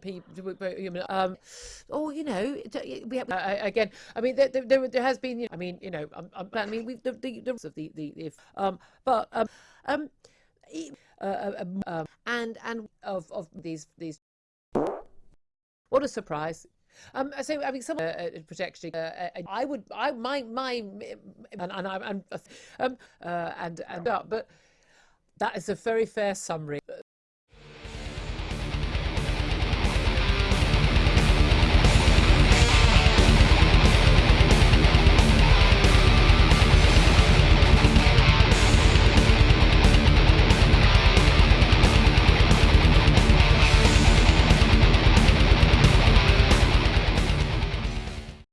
people. Um, or you know, um, oh, we have, uh, again. I mean, there, there, there has been. I mean, you know, um, um, I mean, we the the, the of the the if um, but um, um, uh, uh um, um, and and of of these these. What a surprise! Um, so I mean, some uh, uh, protection. Uh, uh I would, I my my, and, and I'm, um, uh, and and but that is a very fair summary.